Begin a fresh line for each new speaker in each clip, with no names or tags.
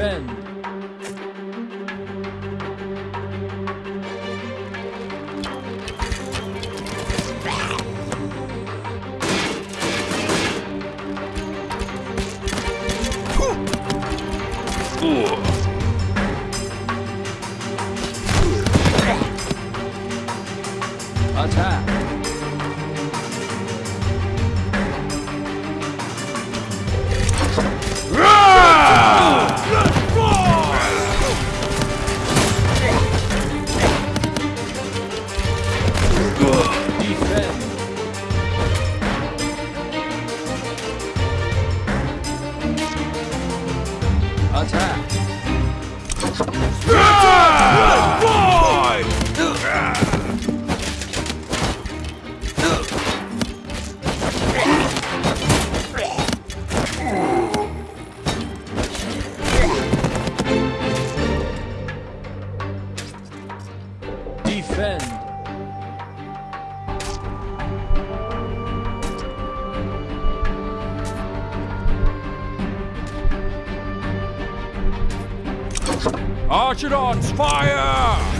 Defend. Attack. Attack. Defend.
Archidons, fire!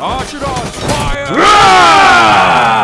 Archidons, fire!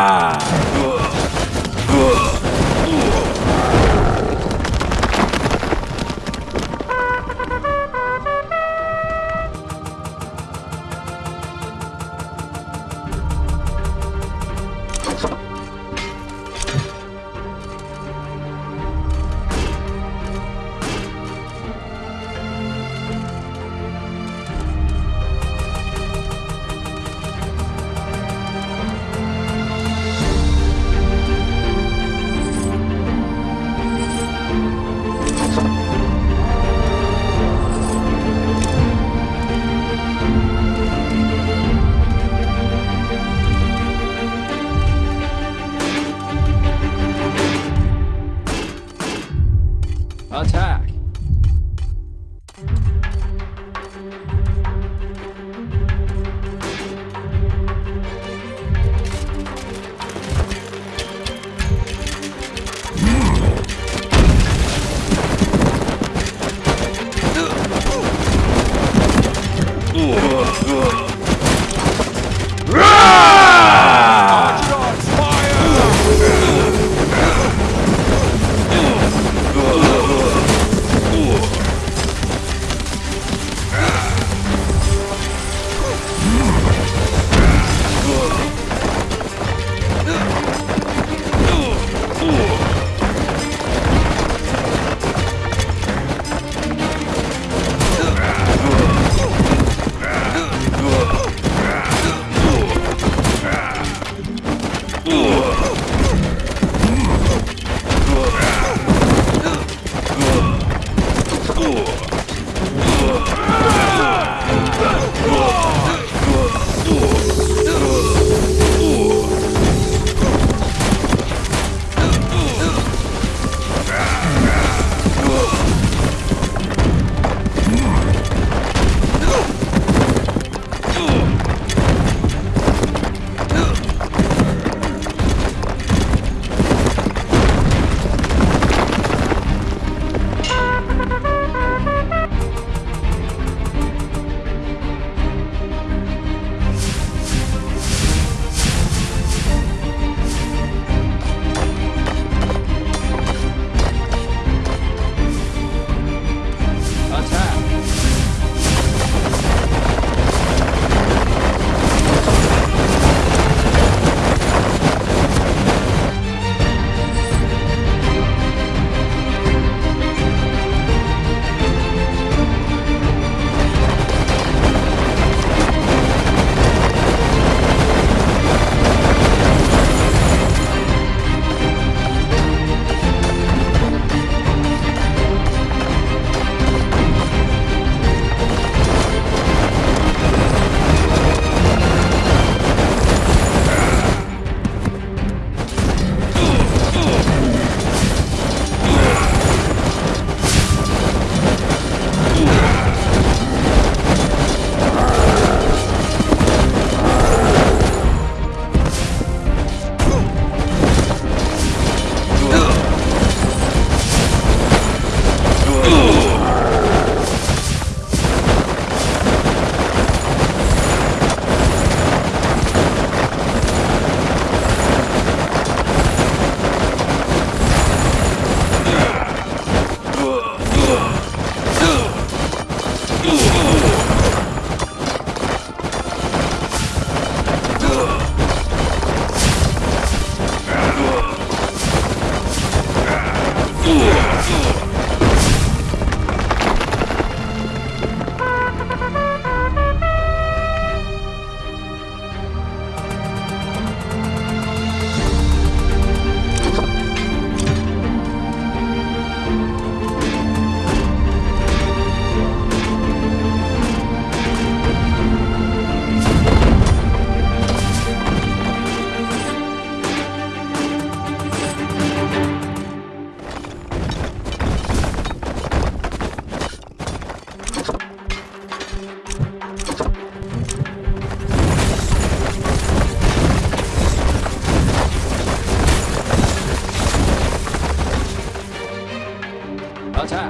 老蔡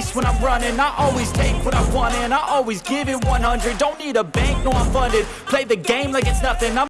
pace when I'm running. I always take what I want and I always give it 100 Don't need a bank, no I'm funded. Play the game like it's nothing. I'm